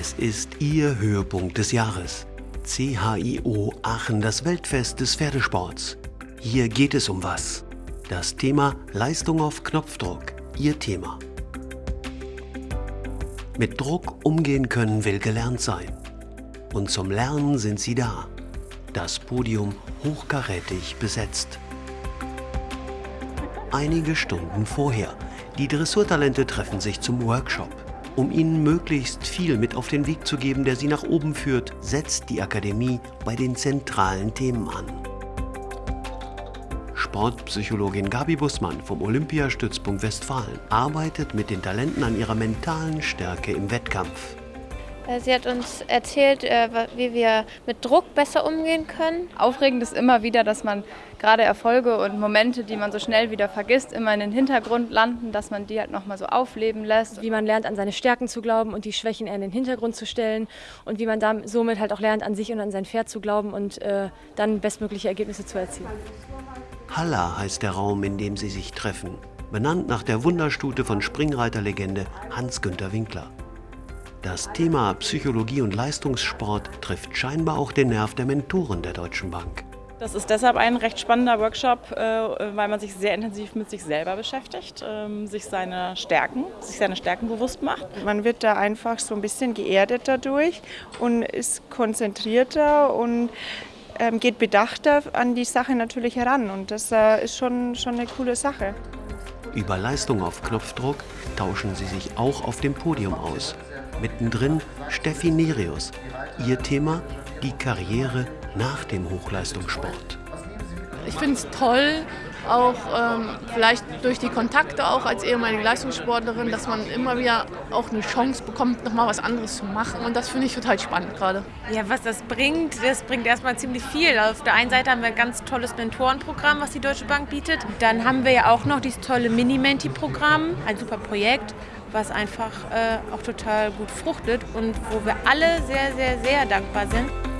Es ist Ihr Höhepunkt des Jahres. CHIO Aachen, das Weltfest des Pferdesports. Hier geht es um was? Das Thema Leistung auf Knopfdruck, Ihr Thema. Mit Druck umgehen können will gelernt sein. Und zum Lernen sind Sie da. Das Podium hochkarätig besetzt. Einige Stunden vorher. Die Dressurtalente treffen sich zum Workshop. Um ihnen möglichst viel mit auf den Weg zu geben, der sie nach oben führt, setzt die Akademie bei den zentralen Themen an. Sportpsychologin Gabi Bussmann vom Olympiastützpunkt Westfalen arbeitet mit den Talenten an ihrer mentalen Stärke im Wettkampf. Äh, sie hat uns erzählt, äh, wie wir mit Druck besser umgehen können. Aufregend ist immer wieder, dass man gerade Erfolge und Momente, die man so schnell wieder vergisst, immer in den Hintergrund landen, dass man die halt nochmal so aufleben lässt. Wie man lernt, an seine Stärken zu glauben und die Schwächen eher in den Hintergrund zu stellen und wie man dann somit halt auch lernt, an sich und an sein Pferd zu glauben und äh, dann bestmögliche Ergebnisse zu erzielen. Halla heißt der Raum, in dem sie sich treffen, benannt nach der Wunderstute von Springreiterlegende Hans-Günter Winkler. Das Thema Psychologie und Leistungssport trifft scheinbar auch den Nerv der Mentoren der Deutschen Bank. Das ist deshalb ein recht spannender Workshop, äh, weil man sich sehr intensiv mit sich selber beschäftigt, ähm, sich seine Stärken, sich seine Stärken bewusst macht. Man wird da einfach so ein bisschen geerdet dadurch und ist konzentrierter und ähm, geht bedachter an die Sache natürlich heran und das äh, ist schon, schon eine coole Sache. Über Leistung auf Knopfdruck tauschen sie sich auch auf dem Podium aus. Mittendrin Steffi Nerius. Ihr Thema die Karriere nach dem Hochleistungssport. Ich finde es toll, auch ähm, vielleicht durch die Kontakte auch als ehemalige Leistungssportlerin, dass man immer wieder auch eine Chance bekommt, nochmal was anderes zu machen. Und das finde ich total spannend gerade. Ja, was das bringt, das bringt erstmal ziemlich viel. Auf der einen Seite haben wir ein ganz tolles Mentorenprogramm, was die Deutsche Bank bietet. Dann haben wir ja auch noch dieses tolle Mini-Menti-Programm, ein super Projekt was einfach äh, auch total gut fruchtet und wo wir alle sehr, sehr, sehr dankbar sind.